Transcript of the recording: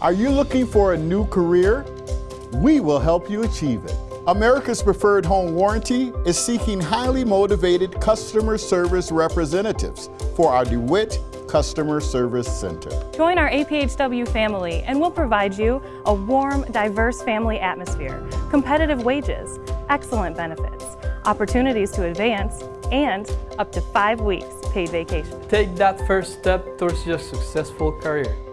Are you looking for a new career? We will help you achieve it. America's Preferred Home Warranty is seeking highly motivated customer service representatives for our DeWitt Customer Service Center. Join our APHW family and we'll provide you a warm, diverse family atmosphere, competitive wages, excellent benefits, opportunities to advance, and up to five weeks paid vacation. Take that first step towards your successful career.